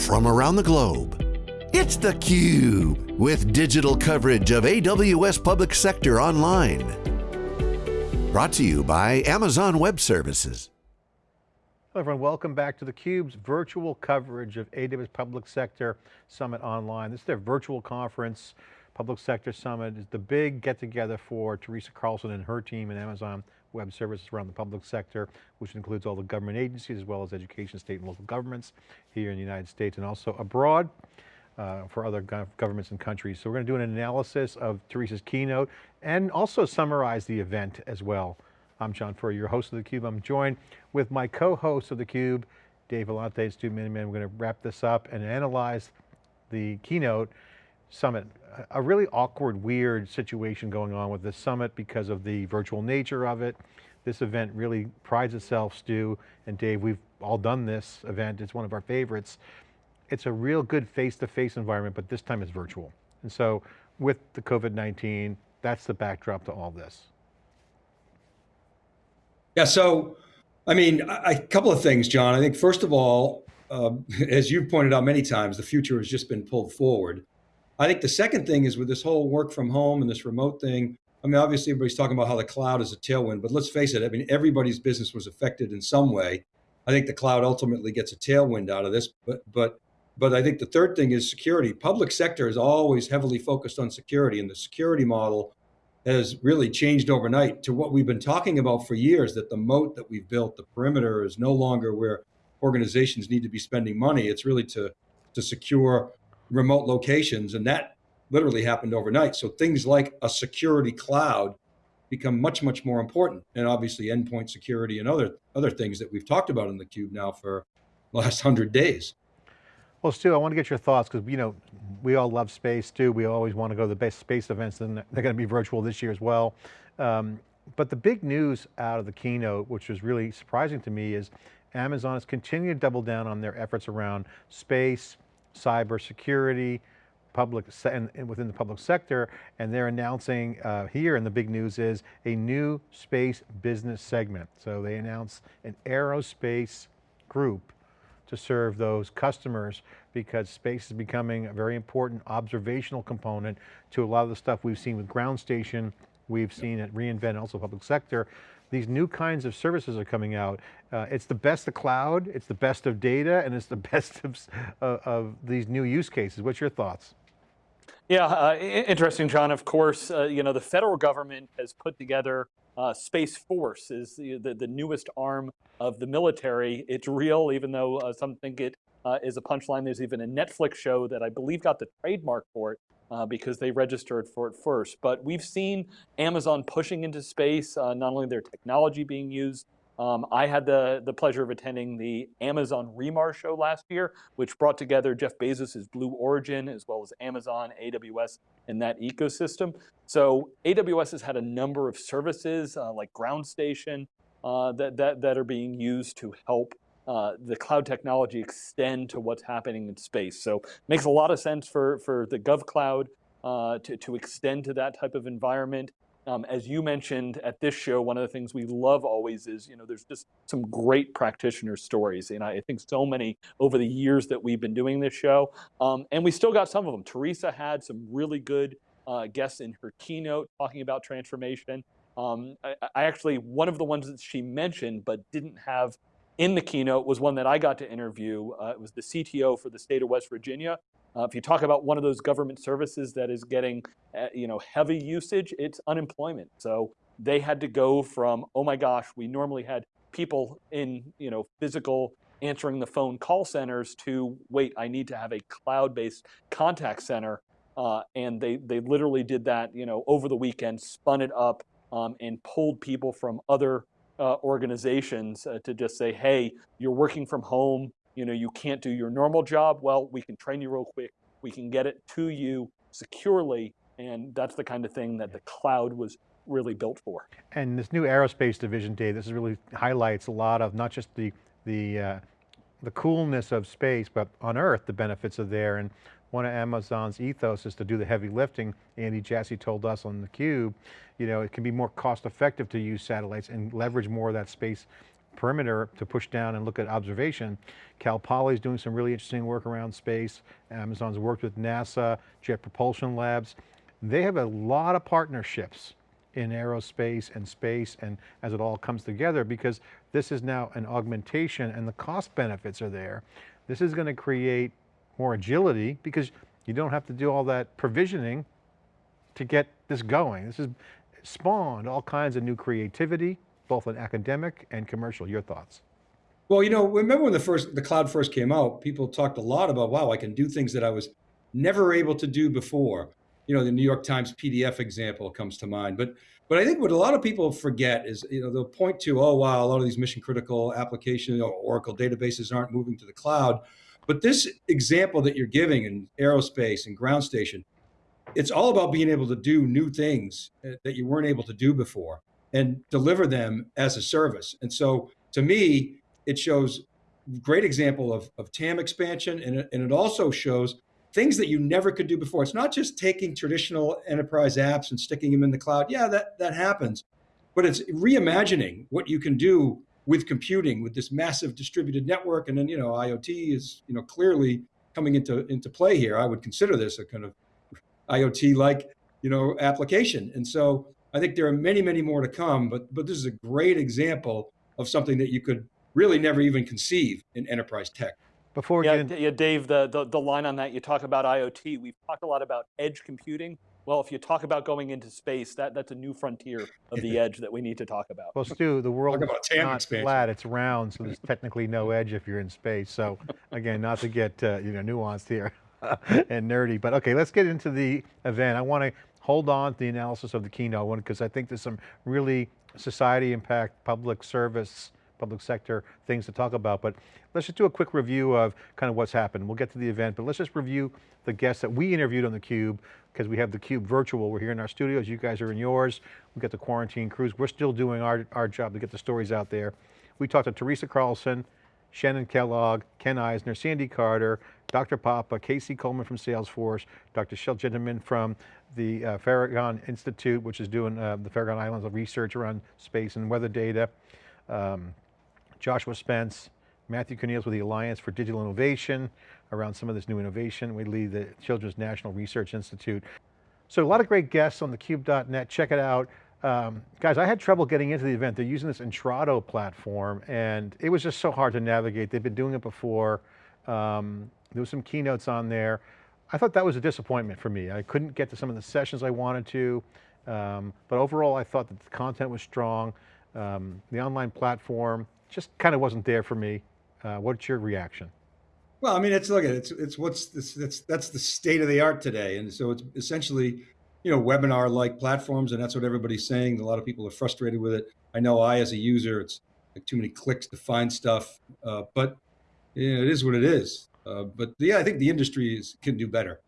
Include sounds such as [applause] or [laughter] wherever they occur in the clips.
from around the globe. It's theCUBE, with digital coverage of AWS Public Sector Online. Brought to you by Amazon Web Services. Hello everyone, welcome back to theCUBE's virtual coverage of AWS Public Sector Summit Online. This is their virtual conference. Public Sector Summit is the big get together for Teresa Carlson and her team at Amazon Web Services around the public sector, which includes all the government agencies as well as education, state and local governments here in the United States and also abroad uh, for other governments and countries. So we're going to do an analysis of Teresa's keynote and also summarize the event as well. I'm John Furrier, your host of theCUBE. I'm joined with my co-host of theCUBE, Dave Vellante and Stu Miniman. We're going to wrap this up and analyze the keynote summit. A really awkward, weird situation going on with this summit because of the virtual nature of it. This event really prides itself, Stu and Dave, we've all done this event, it's one of our favorites it's a real good face-to-face -face environment, but this time it's virtual. And so with the COVID-19, that's the backdrop to all this. Yeah, so, I mean, a couple of things, John. I think first of all, uh, [laughs] as you've pointed out many times, the future has just been pulled forward. I think the second thing is with this whole work from home and this remote thing, I mean, obviously everybody's talking about how the cloud is a tailwind, but let's face it, I mean, everybody's business was affected in some way. I think the cloud ultimately gets a tailwind out of this, but, but but I think the third thing is security. Public sector is always heavily focused on security and the security model has really changed overnight to what we've been talking about for years, that the moat that we've built, the perimeter is no longer where organizations need to be spending money. It's really to, to secure remote locations. And that literally happened overnight. So things like a security cloud become much, much more important. And obviously endpoint security and other, other things that we've talked about in the cube now for the last [laughs] hundred days. Well, Stu, I want to get your thoughts because you know we all love space. Stu, we always want to go to the best space events, and they're going to be virtual this year as well. Um, but the big news out of the keynote, which was really surprising to me, is Amazon has continued to double down on their efforts around space, cyber security, public and, within the public sector, and they're announcing uh, here, and the big news is a new space business segment. So they announced an aerospace group to serve those customers because space is becoming a very important observational component to a lot of the stuff we've seen with ground station, we've seen at reInvent, also public sector. These new kinds of services are coming out. Uh, it's the best of cloud, it's the best of data, and it's the [laughs] best of, of these new use cases. What's your thoughts? Yeah, uh, interesting, John. Of course, uh, you know, the federal government has put together uh, Space Force is the, the, the, newest arm of the military. It's real, even though uh, some think it is a punchline. There's even a Netflix show that I believe got the trademark for it uh, because they registered for it first. But we've seen Amazon pushing into space, uh, not only their technology being used, um, I had the, the pleasure of attending the Amazon re:MARS show last year, which brought together Jeff Bezos' Blue Origin, as well as Amazon, AWS, and that ecosystem. So AWS has had a number of services uh, like Ground Station uh, that, that, that are being used to help uh, the cloud technology extend to what's happening in space. So makes a lot of sense for, for the GovCloud uh, to, to extend to that type of environment. Um, as you mentioned at this show, one of the things we love always is, you know, there's just some great practitioner stories. And I think so many over the years that we've been doing this show. Um, and we still got some of them. Teresa had some really good uh, guests in her keynote talking about transformation. Um, I, I actually, one of the ones that she mentioned but didn't have in the keynote was one that I got to interview. Uh, it was the CTO for the state of West Virginia, uh, if you talk about one of those government services that is getting uh, you know, heavy usage, it's unemployment. So they had to go from, oh my gosh, we normally had people in you know, physical answering the phone call centers to, wait, I need to have a cloud-based contact center. Uh, and they, they literally did that you know, over the weekend, spun it up, um, and pulled people from other uh, organizations uh, to just say, hey, you're working from home, you know, you can't do your normal job, well, we can train you real quick. We can get it to you securely. And that's the kind of thing that the cloud was really built for. And this new aerospace division, Dave, this really highlights a lot of not just the, the, uh, the coolness of space, but on Earth, the benefits are there. And one of Amazon's ethos is to do the heavy lifting. Andy Jassy told us on theCUBE, you know, it can be more cost effective to use satellites and leverage more of that space perimeter to push down and look at observation. Cal Poly is doing some really interesting work around space. Amazon's worked with NASA, Jet Propulsion Labs. They have a lot of partnerships in aerospace and space and as it all comes together because this is now an augmentation and the cost benefits are there. This is going to create more agility because you don't have to do all that provisioning to get this going. This has spawned all kinds of new creativity, both in academic and commercial. Your thoughts? Well, you know, remember when the first the cloud first came out, people talked a lot about, wow, I can do things that I was never able to do before. You know, the New York Times PDF example comes to mind. But but I think what a lot of people forget is, you know, they'll point to, oh wow, a lot of these mission critical applications or Oracle databases aren't moving to the cloud. But this example that you're giving in aerospace and ground station, it's all about being able to do new things uh, that you weren't able to do before and deliver them as a service. And so to me, it shows great example of, of TAM expansion and it, and it also shows things that you never could do before. It's not just taking traditional enterprise apps and sticking them in the cloud. Yeah, that, that happens, but it's reimagining what you can do with computing with this massive distributed network. And then, you know, IoT is, you know, clearly coming into, into play here. I would consider this a kind of IoT like, you know, application. And so I think there are many, many more to come, but, but this is a great example of something that you could really never even conceive in enterprise tech. Before yeah, yeah, Dave, the, the, the line on that, you talk about IoT, we've talked a lot about edge computing. Well, if you talk about going into space, that, that's a new frontier of the [laughs] edge that we need to talk about. Well, Stu, the world is not expansion. flat, it's round, so there's technically no edge if you're in space. So [laughs] again, not to get uh, you know nuanced here [laughs] and nerdy, but okay, let's get into the event. I want to hold on to the analysis of the keynote one because I think there's some really society impact, public service, public sector things to talk about, but let's just do a quick review of kind of what's happened. We'll get to the event, but let's just review the guests that we interviewed on theCUBE because we have theCUBE virtual. We're here in our studios, you guys are in yours. We got the quarantine cruise. We're still doing our, our job to get the stories out there. We talked to Teresa Carlson, Shannon Kellogg, Ken Eisner, Sandy Carter, Dr. Papa, Casey Coleman from Salesforce, Dr. Shel Gentleman from the uh, Farragon Institute, which is doing uh, the Farragon Islands of research around space and weather data. Um, Joshua Spence, Matthew Cornelius with the Alliance for Digital Innovation around some of this new innovation. We lead the Children's National Research Institute. So a lot of great guests on thecube.net, check it out. Um, guys, I had trouble getting into the event. They're using this Intrado platform and it was just so hard to navigate. They've been doing it before. Um, there was some keynotes on there. I thought that was a disappointment for me. I couldn't get to some of the sessions I wanted to, um, but overall I thought that the content was strong. Um, the online platform, just kind of wasn't there for me. Uh, what's your reaction? Well, I mean, it's look at it, it's it's what's this that's that's the state of the art today, and so it's essentially, you know, webinar like platforms, and that's what everybody's saying. A lot of people are frustrated with it. I know I, as a user, it's like too many clicks to find stuff, uh, but you know, it is what it is. Uh, but yeah, I think the industry is, can do better.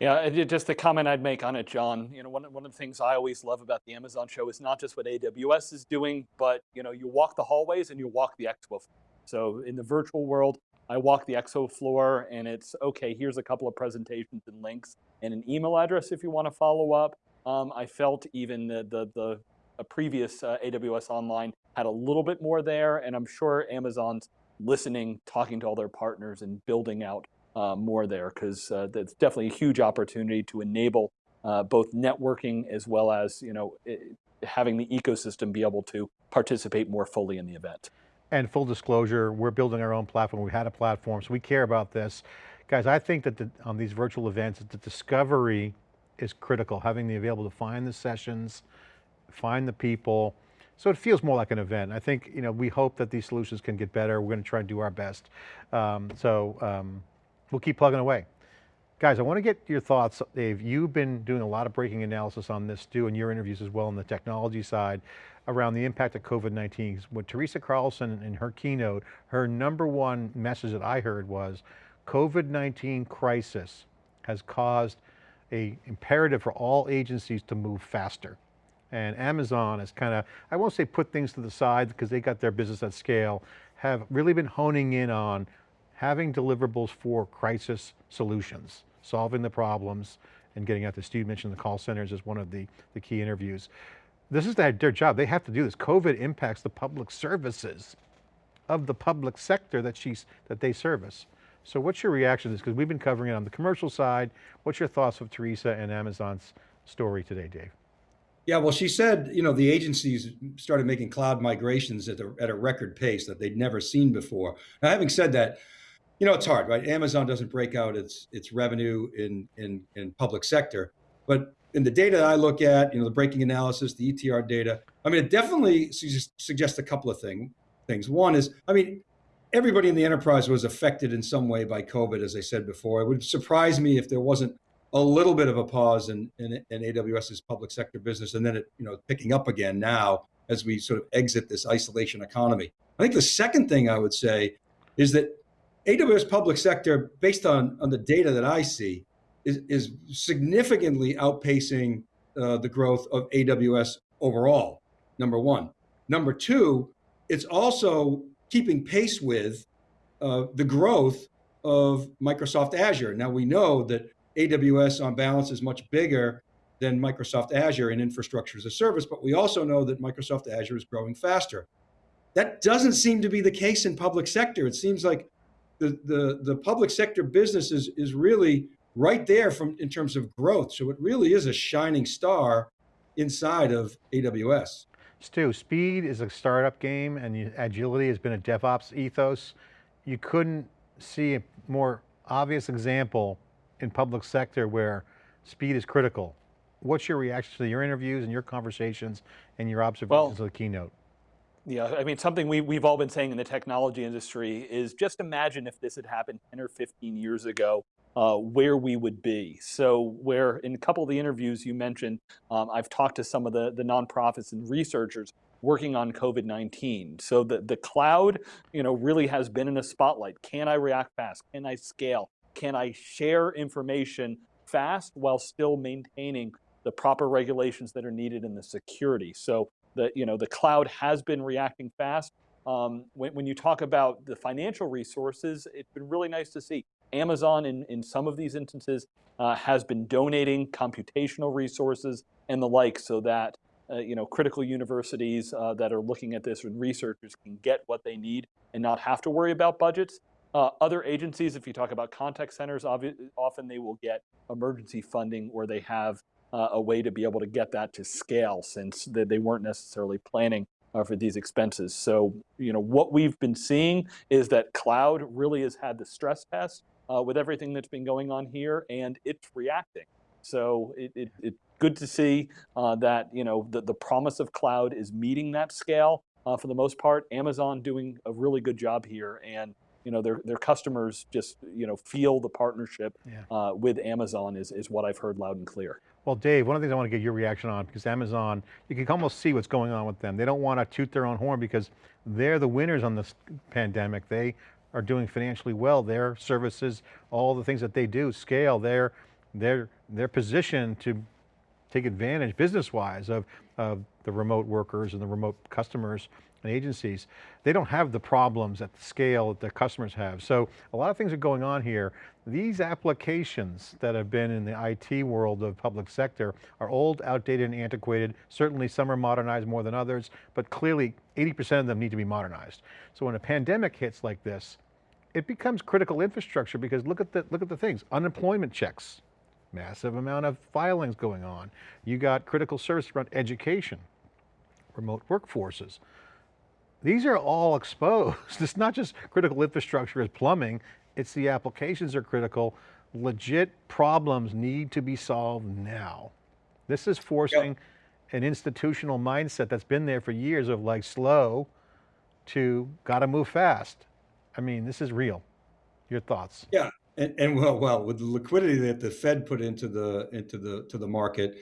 Yeah, just the comment I'd make on it, John. You know, one, one of the things I always love about the Amazon show is not just what AWS is doing, but you know, you walk the hallways and you walk the expo. So in the virtual world, I walk the expo floor and it's, okay, here's a couple of presentations and links and an email address if you want to follow up. Um, I felt even the, the, the previous uh, AWS Online had a little bit more there, and I'm sure Amazon's listening, talking to all their partners and building out uh, more there because uh, that's definitely a huge opportunity to enable uh, both networking as well as you know it, having the ecosystem be able to participate more fully in the event. And full disclosure, we're building our own platform. We had a platform, so we care about this. Guys, I think that the, on these virtual events, the discovery is critical, having the available to find the sessions, find the people, so it feels more like an event. I think, you know, we hope that these solutions can get better. We're going to try and do our best. Um, so um, we'll keep plugging away. Guys, I want to get your thoughts, Dave. You've been doing a lot of breaking analysis on this too, in your interviews as well on the technology side around the impact of COVID-19. What Teresa Carlson in her keynote, her number one message that I heard was COVID-19 crisis has caused a imperative for all agencies to move faster. And Amazon has kind of, I won't say put things to the side because they got their business at scale, have really been honing in on having deliverables for crisis solutions, solving the problems and getting out to Steve mentioned the call centers as one of the, the key interviews. This is their, their job. They have to do this. COVID impacts the public services of the public sector that she's that they service. So what's your reaction to this? Because we've been covering it on the commercial side. What's your thoughts of Teresa and Amazon's story today, Dave? Yeah, well, she said, you know, the agencies started making cloud migrations at a, at a record pace that they'd never seen before. Now, having said that, you know, it's hard, right? Amazon doesn't break out its its revenue in in in public sector, but in the data I look at, you know, the breaking analysis, the ETR data, I mean, it definitely suggests a couple of thing, things. One is, I mean, everybody in the enterprise was affected in some way by COVID, as I said before. It would surprise me if there wasn't a little bit of a pause in, in, in AWS's public sector business, and then it, you know, picking up again now as we sort of exit this isolation economy. I think the second thing I would say is that AWS public sector, based on, on the data that I see, is, is significantly outpacing uh, the growth of AWS overall, number one. Number two, it's also keeping pace with uh, the growth of Microsoft Azure. Now we know that AWS on balance is much bigger than Microsoft Azure in infrastructure as a service, but we also know that Microsoft Azure is growing faster. That doesn't seem to be the case in public sector. It seems like the, the, the public sector business is, is really right there from in terms of growth. So it really is a shining star inside of AWS. Stu, speed is a startup game and agility has been a DevOps ethos. You couldn't see a more obvious example in public sector where speed is critical. What's your reaction to your interviews and your conversations and your observations well, of the keynote? Yeah, I mean, something we, we've all been saying in the technology industry is just imagine if this had happened 10 or 15 years ago, uh, where we would be. So where in a couple of the interviews you mentioned, um, I've talked to some of the, the nonprofits and researchers working on COVID-19. So the, the cloud you know, really has been in a spotlight. Can I react fast? Can I scale? Can I share information fast while still maintaining the proper regulations that are needed in the security? So the, you know, the cloud has been reacting fast. Um, when, when you talk about the financial resources, it's been really nice to see. Amazon, in, in some of these instances, uh, has been donating computational resources and the like so that uh, you know, critical universities uh, that are looking at this and researchers can get what they need and not have to worry about budgets. Uh, other agencies, if you talk about contact centers, often they will get emergency funding or they have a way to be able to get that to scale since they, they weren't necessarily planning uh, for these expenses. So, you know, what we've been seeing is that cloud really has had the stress test uh, with everything that's been going on here and it's reacting. So it, it, it's good to see uh, that, you know, the, the promise of cloud is meeting that scale uh, for the most part. Amazon doing a really good job here and you know, their, their customers just, you know, feel the partnership yeah. uh, with Amazon is, is what I've heard loud and clear. Well, Dave, one of the things I want to get your reaction on, because Amazon, you can almost see what's going on with them. They don't want to toot their own horn because they're the winners on this pandemic. They are doing financially well. Their services, all the things that they do, scale, they're, they're, they're positioned to take advantage business-wise of, of the remote workers and the remote customers and agencies, they don't have the problems at the scale that their customers have. So a lot of things are going on here. These applications that have been in the IT world of public sector are old, outdated, and antiquated. Certainly some are modernized more than others, but clearly 80% of them need to be modernized. So when a pandemic hits like this, it becomes critical infrastructure because look at the, look at the things, unemployment checks, massive amount of filings going on. You got critical service around education, remote workforces. These are all [laughs] exposed. It's not just critical infrastructure as plumbing, it's the applications are critical. Legit problems need to be solved now. This is forcing yep. an institutional mindset that's been there for years of like slow to got to move fast. I mean, this is real. Your thoughts? Yeah, and, and well, well, with the liquidity that the Fed put into the into the to the market,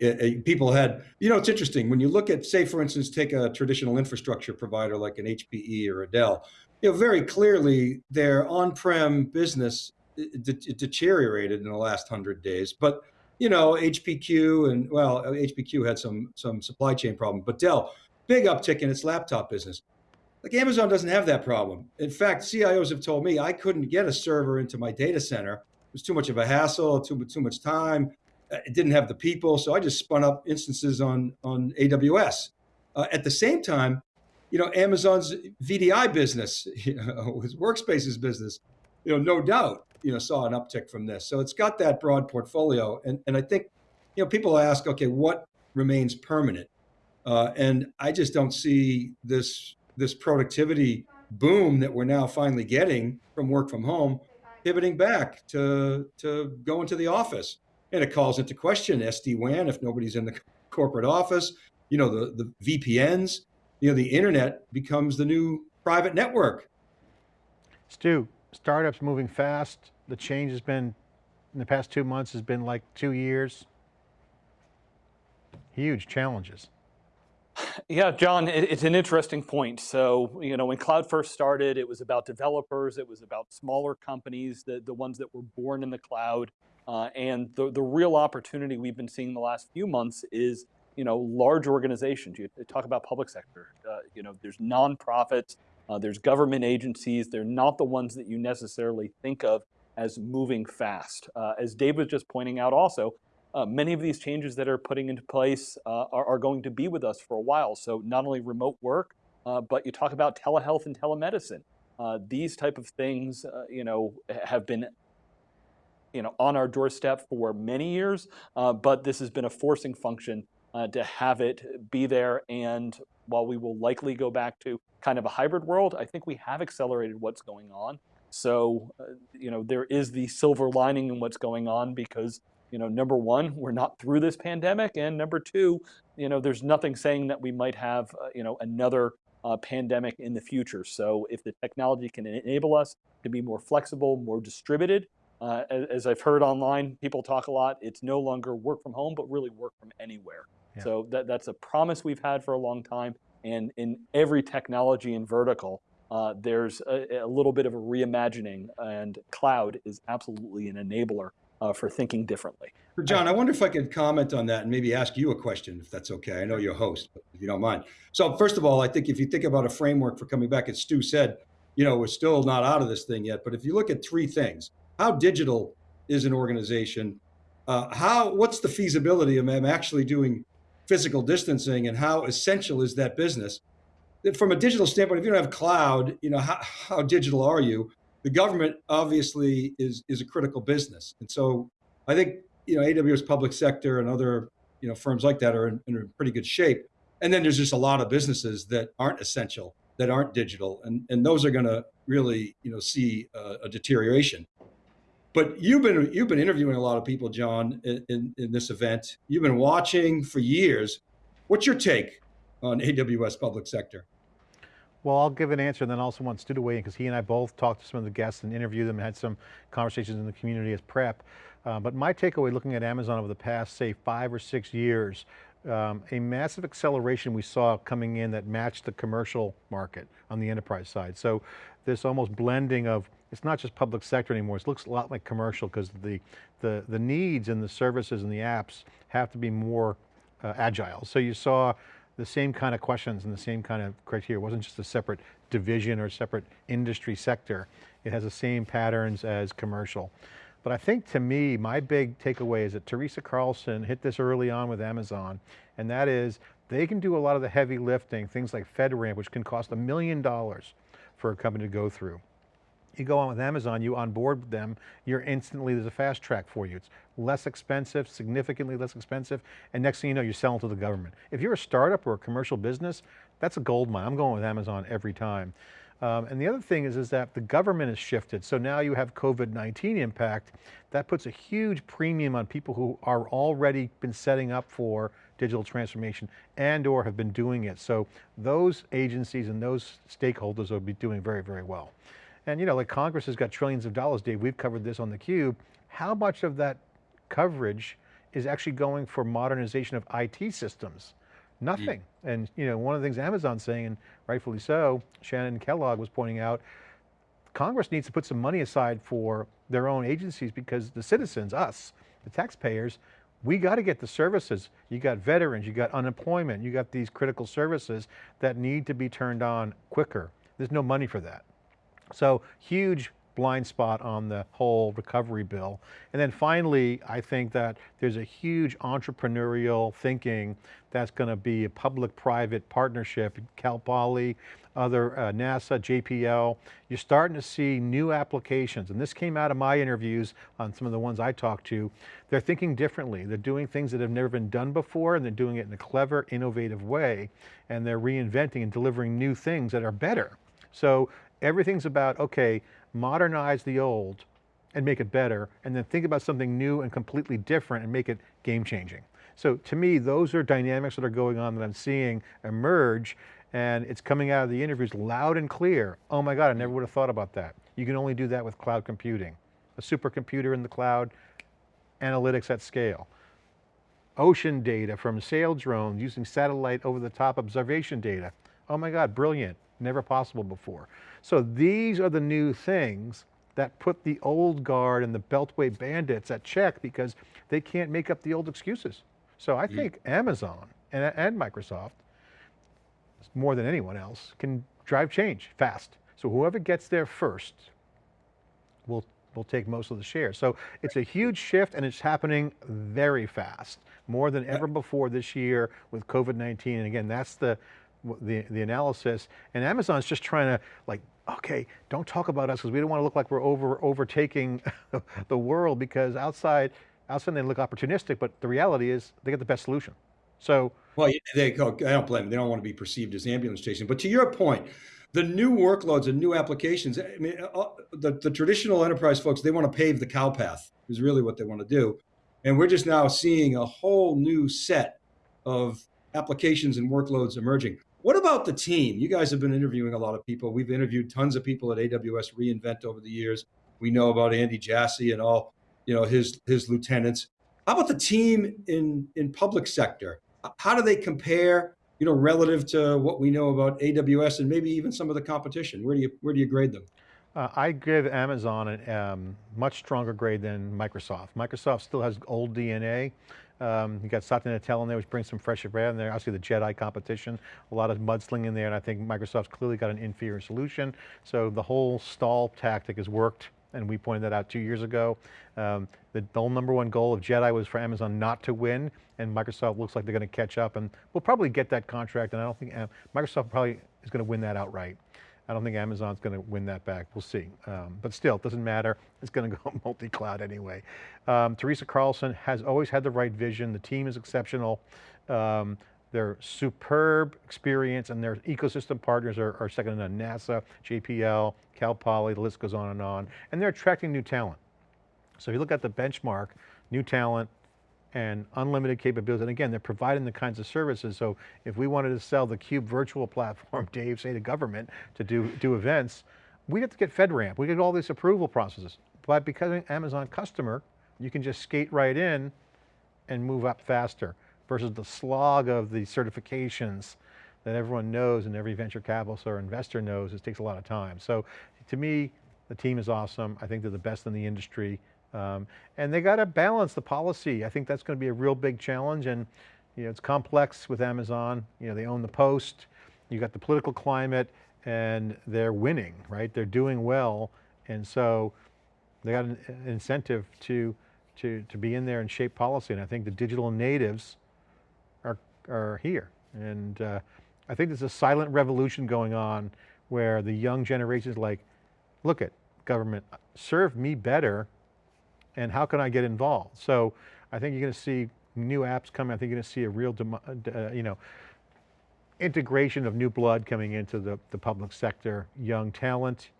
it, it, people had, you know, it's interesting when you look at, say, for instance, take a traditional infrastructure provider like an HPE or a Dell, you know, very clearly their on-prem business it, deteriorated in the last hundred days. But you know, HPQ and well, HPQ had some some supply chain problem, but Dell, big uptick in its laptop business. Like Amazon doesn't have that problem. In fact, CIOs have told me I couldn't get a server into my data center. It was too much of a hassle, too too much time it didn't have the people, so I just spun up instances on on AWS. Uh, at the same time, you know, Amazon's VDI business, [laughs] you know, his workspaces business, you know, no doubt, you know, saw an uptick from this. So it's got that broad portfolio, and and I think, you know, people ask, okay, what remains permanent? Uh, and I just don't see this this productivity boom that we're now finally getting from work from home pivoting back to to go into the office and it calls into question SD-WAN if nobody's in the corporate office. You know, the, the VPNs, you know, the internet becomes the new private network. Stu, startups moving fast. The change has been, in the past two months, has been like two years. Huge challenges. Yeah, John, it's an interesting point. So, you know, when cloud first started, it was about developers, it was about smaller companies, the, the ones that were born in the cloud. Uh, and the, the real opportunity we've been seeing in the last few months is, you know, large organizations. You talk about public sector, uh, you know, there's nonprofits, uh, there's government agencies. They're not the ones that you necessarily think of as moving fast. Uh, as Dave was just pointing out also, uh, many of these changes that are putting into place uh, are, are, going to be with us for a while. So not only remote work, but you talk about telehealth and telemedicine. these type of things, you know, have been you know, on our doorstep for many years, uh, but this has been a forcing function uh, to have it be there. And while we will likely go back to kind of a hybrid world, I think we have accelerated what's going on. So, uh, you know, there is the silver lining in what's going on because, you know, number one, we're not through this pandemic. And number two, you know, there's nothing saying that we might have, uh, you know, another uh, pandemic in the future. So if the technology can enable us to be more flexible, more distributed, uh, as, as, I've heard online, people talk a lot, it's no longer work from home, but really work from anywhere. Yeah. So that, that's a promise we've had for a long time. And in every technology and vertical, uh, there's a, a, little bit of a reimagining and cloud is absolutely an enabler uh, for thinking differently. John, I wonder if I could comment on that and maybe ask you a question, if that's okay. I know you're a host, but if you don't mind. So first of all, I think if you think about a framework for coming back, as Stu said, you know, we're still not out of this thing yet, but if you look at three things, how digital is an organization? Uh, how what's the feasibility of them actually doing physical distancing, and how essential is that business? From a digital standpoint, if you don't have cloud, you know how, how digital are you? The government obviously is is a critical business, and so I think you know AWS public sector and other you know firms like that are in, in pretty good shape. And then there's just a lot of businesses that aren't essential, that aren't digital, and and those are going to really you know see a, a deterioration. But you've been you've been interviewing a lot of people, John, in, in, this event. You've been watching for years. What's your take on AWS public sector? Well, I'll give an answer and then also want Stu to weigh in because he and I both talked to some of the guests and interviewed them and had some conversations in the community as prep. Uh, but my takeaway looking at Amazon over the past, say, five or six years, um, a massive acceleration we saw coming in that matched the commercial market on the enterprise side. So this almost blending of it's not just public sector anymore. It looks a lot like commercial because the, the, the needs and the services and the apps have to be more uh, agile. So you saw the same kind of questions and the same kind of criteria. It wasn't just a separate division or separate industry sector. It has the same patterns as commercial. But I think to me, my big takeaway is that Teresa Carlson hit this early on with Amazon, and that is they can do a lot of the heavy lifting, things like FedRAMP, which can cost a million dollars for a company to go through. You go on with Amazon, you onboard them, you're instantly, there's a fast track for you. It's less expensive, significantly less expensive, and next thing you know, you're selling to the government. If you're a startup or a commercial business, that's a gold mine. I'm going with Amazon every time. Um, and the other thing is, is that the government has shifted. So now you have COVID-19 impact. That puts a huge premium on people who are already been setting up for digital transformation and or have been doing it. So those agencies and those stakeholders will be doing very, very well. And you know, like Congress has got trillions of dollars, Dave, we've covered this on theCUBE. How much of that coverage is actually going for modernization of IT systems? Nothing. Mm. And you know, one of the things Amazon's saying, and rightfully so, Shannon Kellogg was pointing out, Congress needs to put some money aside for their own agencies because the citizens, us, the taxpayers, we got to get the services. You got veterans, you got unemployment, you got these critical services that need to be turned on quicker. There's no money for that. So huge blind spot on the whole recovery bill. And then finally, I think that there's a huge entrepreneurial thinking that's going to be a public-private partnership, Cal Poly, other uh, NASA, JPL. You're starting to see new applications, and this came out of my interviews on some of the ones I talked to. They're thinking differently. They're doing things that have never been done before, and they're doing it in a clever, innovative way, and they're reinventing and delivering new things that are better. So everything's about, okay, modernize the old and make it better, and then think about something new and completely different and make it game changing. So to me, those are dynamics that are going on that I'm seeing emerge and it's coming out of the interviews loud and clear. Oh my God, I never would have thought about that. You can only do that with cloud computing. A supercomputer in the cloud, analytics at scale. Ocean data from sail drones using satellite over the top observation data. Oh my God, brilliant, never possible before. So these are the new things that put the old guard and the Beltway bandits at check because they can't make up the old excuses. So I think Amazon and, and Microsoft, more than anyone else, can drive change fast. So whoever gets there first will, will take most of the share. So it's a huge shift and it's happening very fast, more than uh, ever before this year with COVID-19. And again, that's the, the, the analysis. And Amazon's just trying to like, okay, don't talk about us because we don't want to look like we're over overtaking [laughs] the world because outside outside they look opportunistic, but the reality is they get the best solution. So, well, they I don't blame them. They don't want to be perceived as ambulance chasing. But to your point, the new workloads and new applications, I mean, uh, uh, the, the traditional enterprise folks, they want to pave the cow path is really what they want to do. And we're just now seeing a whole new set of applications and workloads emerging. What about the team? You guys have been interviewing a lot of people. We've interviewed tons of people at AWS reInvent over the years. We know about Andy Jassy and all you know, his, his lieutenants. How about the team in, in public sector? How do they compare, you know, relative to what we know about AWS and maybe even some of the competition? Where do you, where do you grade them? Uh, I give Amazon a um, much stronger grade than Microsoft. Microsoft still has old DNA. Um, you got Satya Nadella in there, which brings some fresh air in there. Obviously the JEDI competition, a lot of mudslinging in there, and I think Microsoft's clearly got an inferior solution. So the whole stall tactic has worked and we pointed that out two years ago. Um, the, number one goal of JEDI was for Amazon not to win, and Microsoft looks like they're going to catch up, and we'll probably get that contract, and I don't think, uh, Microsoft probably is going to win that outright. I don't think Amazon's going to win that back, we'll see. Um, but still, it doesn't matter, it's going to go [laughs] multi-cloud anyway. Um, Teresa Carlson has always had the right vision, the team is exceptional. Um, their superb experience and their ecosystem partners are, are second to none. NASA, JPL, Cal Poly, the list goes on and on. And they're attracting new talent. So if you look at the benchmark, new talent and unlimited capabilities, and again, they're providing the kinds of services. So if we wanted to sell the Cube virtual [laughs] platform, Dave, say to government to do, do events, we'd have to get FedRAMP, we get all these approval processes. But because an Amazon customer, you can just skate right in and move up faster versus the slog of the certifications that everyone knows and every venture capitalist or investor knows, it takes a lot of time. So to me, the team is awesome. I think they're the best in the industry. Um, and they got to balance the policy. I think that's going to be a real big challenge and you know, it's complex with Amazon. You know, they own the post, you got the political climate and they're winning, right? They're doing well. And so they got an incentive to, to, to be in there and shape policy. And I think the digital natives are are here. And uh, I think there's a silent revolution going on where the young generation is like, look at government, serve me better and how can I get involved? So I think you're going to see new apps coming. I think you're going to see a real, uh, you know, integration of new blood coming into the, the public sector, young talent,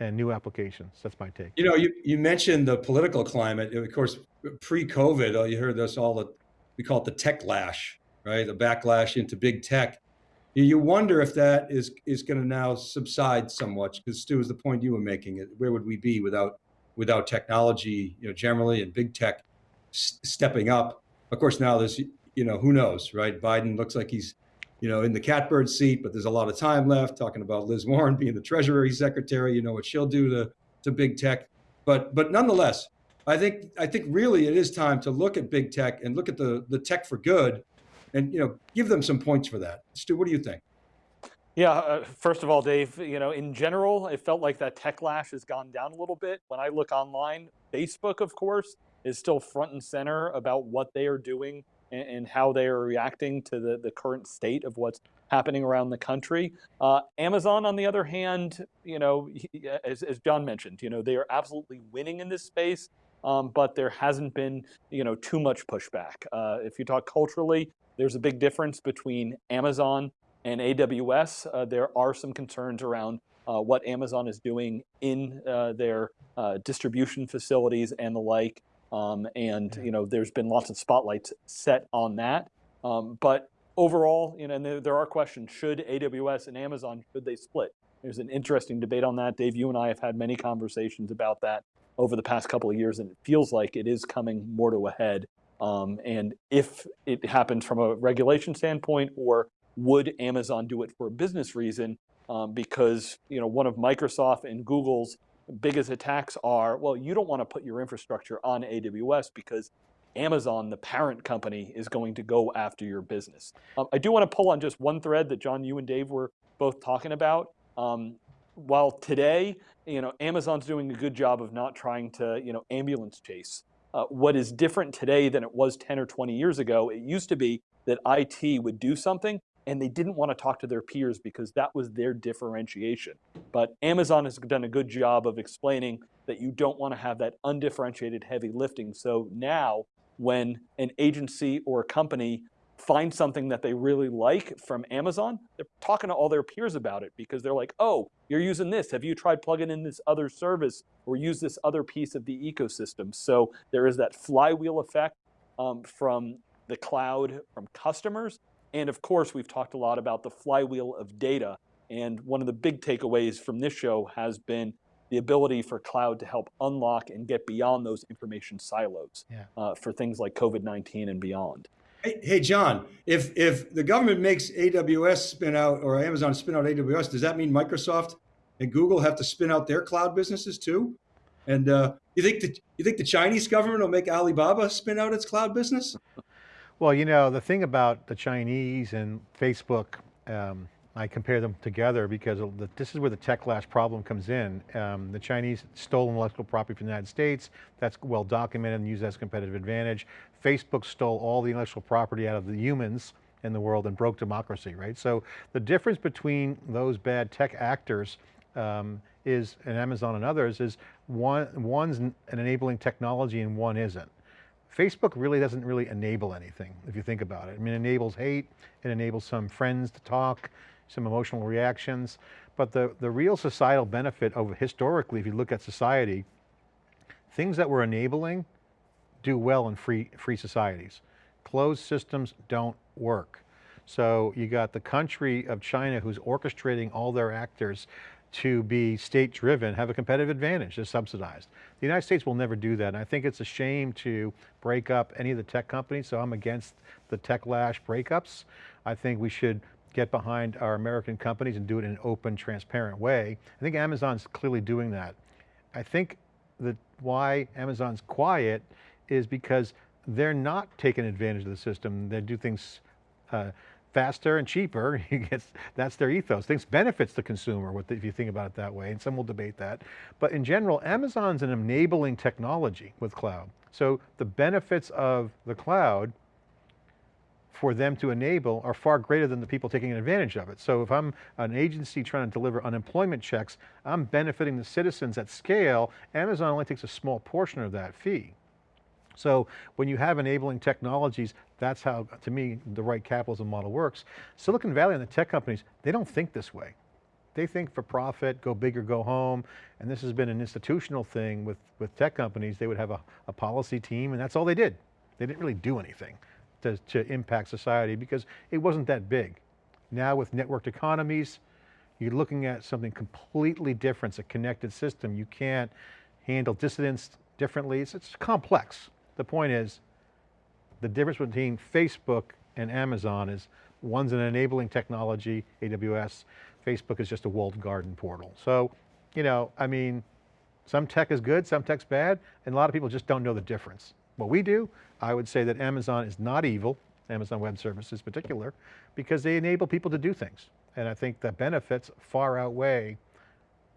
and new applications. That's my take. You know, you, you mentioned the political climate. Of course, pre-COVID, uh, you heard this all the, we call it the tech lash right? The backlash into big tech. You wonder if that is is going to now subside somewhat, because Stu is the point you were making. Where would we be without without technology, you know, generally and big tech stepping up? Of course, now there's you know who knows, right? Biden looks like he's you know in the catbird seat, but there's a lot of time left. Talking about Liz Warren being the Treasury Secretary, you know what she'll do to to big tech, but but nonetheless, I think I think really it is time to look at big tech and look at the the tech for good and you know give them some points for that. Stu, what do you think? Yeah, uh, first of all, Dave, you know, in general, it felt like that techlash has gone down a little bit. When I look online, Facebook, of course, is still front and center about what they are doing and, and how they are reacting to the, the current state of what's happening around the country. Uh, Amazon, on the other hand, you know, as, as John mentioned, you know, they are absolutely winning in this space. Um, but there hasn't been, you know, too much pushback. Uh, if you talk culturally, there's a big difference between Amazon and AWS. Uh, there are some concerns around uh, what Amazon is doing in uh, their uh, distribution facilities and the like. Um, and you know, there's been lots of spotlights set on that. Um, but overall, you know, there, there, are questions: Should AWS and Amazon should they split? There's an interesting debate on that. Dave, you and I have had many conversations about that over the past couple of years, and it feels like it is coming more to a head. Um, and if it happens from a regulation standpoint, or would Amazon do it for a business reason? Um, because you know one of Microsoft and Google's biggest attacks are, well, you don't want to put your infrastructure on AWS because Amazon, the parent company, is going to go after your business. Um, I do want to pull on just one thread that John, you and Dave were both talking about. Um, while today, you know, Amazon's doing a good job of not trying to, you know, ambulance chase. Uh, what is different today than it was 10 or 20 years ago, it used to be that IT would do something and they didn't want to talk to their peers because that was their differentiation. But Amazon has done a good job of explaining that you don't want to have that undifferentiated heavy lifting. So now when an agency or a company finds something that they really like from Amazon, they're talking to all their peers about it because they're like, oh, you're using this. Have you tried plugging in this other service or use this other piece of the ecosystem? So there is that flywheel effect um, from the cloud, from customers, and of course, we've talked a lot about the flywheel of data. And one of the big takeaways from this show has been the ability for cloud to help unlock and get beyond those information silos yeah. uh, for things like COVID-19 and beyond. Hey, hey, John, if, if the government makes AWS spin out or Amazon spin out AWS, does that mean Microsoft and Google have to spin out their cloud businesses too? And uh, you think the, you think the Chinese government will make Alibaba spin out its cloud business? Well, you know, the thing about the Chinese and Facebook, um, I compare them together because the, this is where the techlash problem comes in. Um, the Chinese stole intellectual property from the United States. That's well documented and used as competitive advantage. Facebook stole all the intellectual property out of the humans in the world and broke democracy, right? So the difference between those bad tech actors um, is, and Amazon and others, is one, one's an enabling technology and one isn't. Facebook really doesn't really enable anything, if you think about it. I mean, it enables hate, it enables some friends to talk, some emotional reactions, but the, the real societal benefit of historically, if you look at society, things that were enabling do well in free, free societies. Closed systems don't work. So you got the country of China who's orchestrating all their actors to be state driven have a competitive advantage, they're subsidized. The United States will never do that. And I think it's a shame to break up any of the tech companies. So I'm against the techlash breakups. I think we should get behind our American companies and do it in an open, transparent way. I think Amazon's clearly doing that. I think that why Amazon's quiet is because they're not taking advantage of the system. They do things uh, faster and cheaper, [laughs] that's their ethos. Things benefits the consumer if you think about it that way, and some will debate that. But in general, Amazon's an enabling technology with cloud. So the benefits of the cloud for them to enable are far greater than the people taking advantage of it. So if I'm an agency trying to deliver unemployment checks, I'm benefiting the citizens at scale, Amazon only takes a small portion of that fee. So when you have enabling technologies, that's how, to me, the right capitalism model works. Silicon Valley and the tech companies, they don't think this way. They think for profit, go big or go home. And this has been an institutional thing with, with tech companies. They would have a, a policy team and that's all they did. They didn't really do anything to, to impact society because it wasn't that big. Now with networked economies, you're looking at something completely different. It's a connected system. You can't handle dissidents differently. It's, it's complex. The point is, the difference between Facebook and Amazon is one's an enabling technology, AWS, Facebook is just a walled garden portal. So, you know, I mean, some tech is good, some tech's bad, and a lot of people just don't know the difference. What we do, I would say that Amazon is not evil, Amazon Web Services in particular, because they enable people to do things. And I think the benefits far outweigh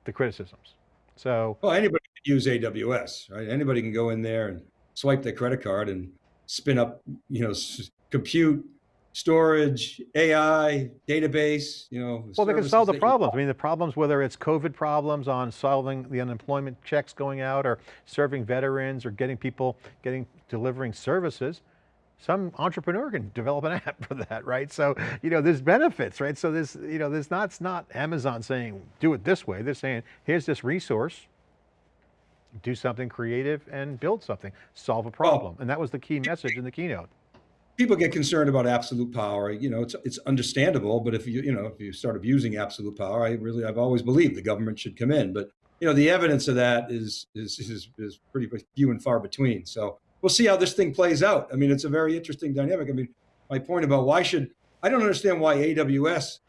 the criticisms. So, Well, anybody can use AWS, right? Anybody can go in there and swipe their credit card and spin up, you know, s- compute, storage, AI, database, you know. well, they can solve the problems. I mean, the problems, whether it's COVID problems on solving the unemployment checks going out or serving veterans or getting people, getting, delivering services, some entrepreneur can develop an [laughs] app for that, right? So, you know, there's benefits, right? So this, you know, there's not, it's not Amazon saying, do it this way. They're saying, here's this resource, do something creative and build something, solve a problem. And that was the key message in the keynote. people get concerned about absolute power. You know, it's it's understandable, but if you you know if you start abusing absolute power, I really I've always believed the government should come in, but you know the evidence of that is is is, is pretty few and far between. So we'll see how this thing plays out. I mean, it's a very interesting dynamic. I mean, my point about why should I don't understand why AWS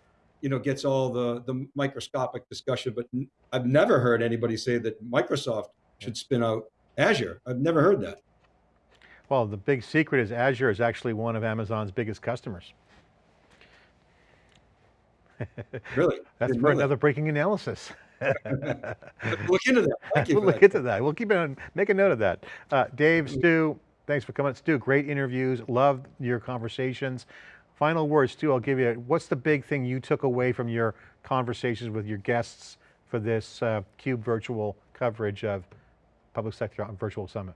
you know gets all the the microscopic discussion, but I've never heard anybody say that Microsoft should spin out Azure. I've never heard that. Well, the big secret is Azure is actually one of Amazon's biggest customers. [laughs] Really, That's Didn't for that. another breaking analysis. [laughs] Look into that. Thank you. [laughs] we'll look that. into that. We'll keep it on, make a note of that. Uh, Dave, Stu, thanks for coming. Stu, great interviews. Love your conversations. Final words, Stu, I'll give you, what's the big thing you took away from your conversations with your guests for this uh, CUBE virtual coverage of Public Sector Virtual Summit?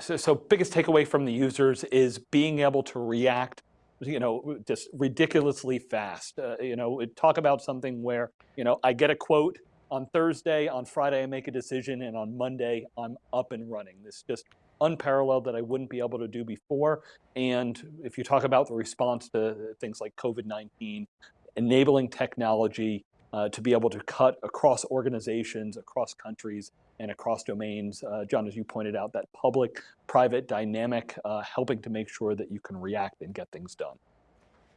So, so biggest takeaway from the users is being able to react, you know, just ridiculously fast. Uh, you know, talk about something where, you know, I get a quote on Thursday, on Friday I make a decision, and on Monday I'm up and running. This just unparalleled that I wouldn't be able to do before. And if you talk about the response to things like COVID-19, enabling technology uh, to be able to cut across organizations, across countries, and across domains. Uh, John, as you pointed out, that public-private dynamic, uh, helping to make sure that you can react and get things done.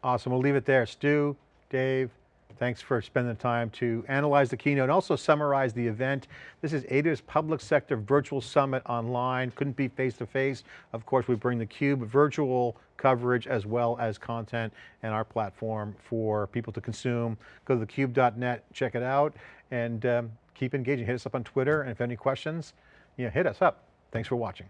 Awesome, we'll leave it there. Stu, Dave, thanks for spending the time to analyze the keynote and also summarize the event. This is AWS Public Sector Virtual Summit online. Couldn't be face-to-face. Of course, we bring the CUBE virtual coverage as well as content and our platform for people to consume. Go to thecube.net, check it out, and um, keep engaging. Hit us up on Twitter, and if you have any questions, you know, hit us up. Thanks for watching.